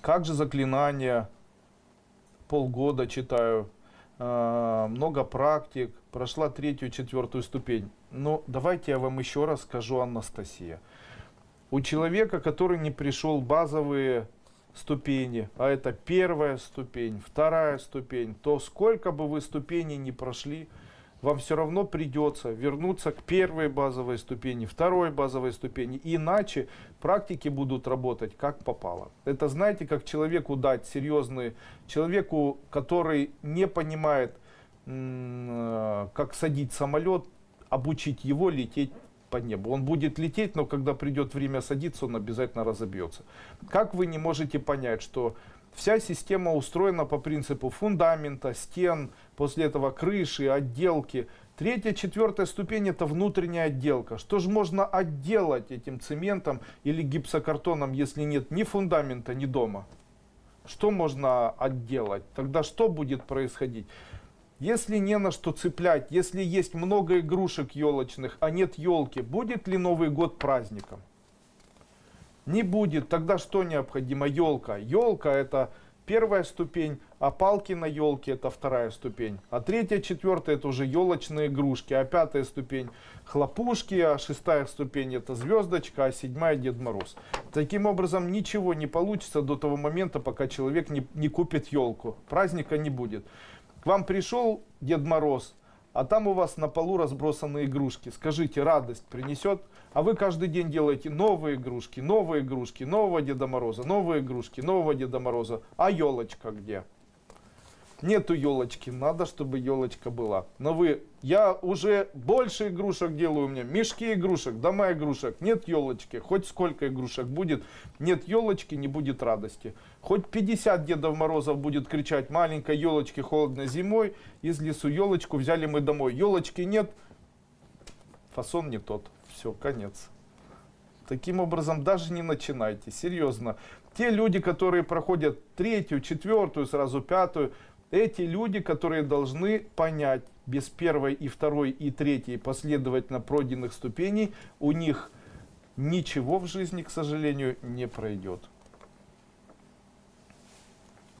как же заклинания, полгода читаю, э, много практик, прошла третью, четвертую ступень. Но давайте я вам еще раз скажу, Анастасия. У человека, который не пришел базовые ступени, а это первая ступень, вторая ступень, то сколько бы вы ступеней не прошли, вам все равно придется вернуться к первой базовой ступени, второй базовой ступени. Иначе практики будут работать как попало. Это знаете, как человеку дать серьезный, человеку, который не понимает, э, как садить самолет, обучить его лететь по небу. Он будет лететь, но когда придет время садиться, он обязательно разобьется. Как вы не можете понять, что вся система устроена по принципу фундамента, стен, после этого крыши, отделки. Третья, четвертая ступень это внутренняя отделка. Что же можно отделать этим цементом или гипсокартоном, если нет ни фундамента, ни дома? Что можно отделать? Тогда что будет происходить? Если не на что цеплять, если есть много игрушек елочных, а нет елки, будет ли Новый год праздником? Не будет. Тогда что необходимо? Елка. Елка это первая ступень, а палки на елке это вторая ступень. А третья, четвертая это уже елочные игрушки, а пятая ступень хлопушки, а шестая ступень это звездочка, а седьмая Дед Мороз. Таким образом ничего не получится до того момента, пока человек не, не купит елку. Праздника не будет. К вам пришел Дед Мороз, а там у вас на полу разбросаны игрушки. Скажите, радость принесет? А вы каждый день делаете новые игрушки, новые игрушки, нового Деда Мороза, новые игрушки, нового Деда Мороза. А елочка где? Нету елочки, надо, чтобы елочка была. Но вы, я уже больше игрушек делаю у меня, мешки игрушек, дома игрушек, нет елочки, хоть сколько игрушек будет, нет елочки, не будет радости. Хоть 50 Дедов Морозов будет кричать, маленькой елочки холодно зимой, из лесу елочку взяли мы домой. Елочки нет, фасон не тот, все, конец. Таким образом, даже не начинайте, серьезно. Те люди, которые проходят третью, четвертую, сразу пятую, эти люди, которые должны понять, без первой и второй и третьей последовательно пройденных ступеней, у них ничего в жизни, к сожалению, не пройдет.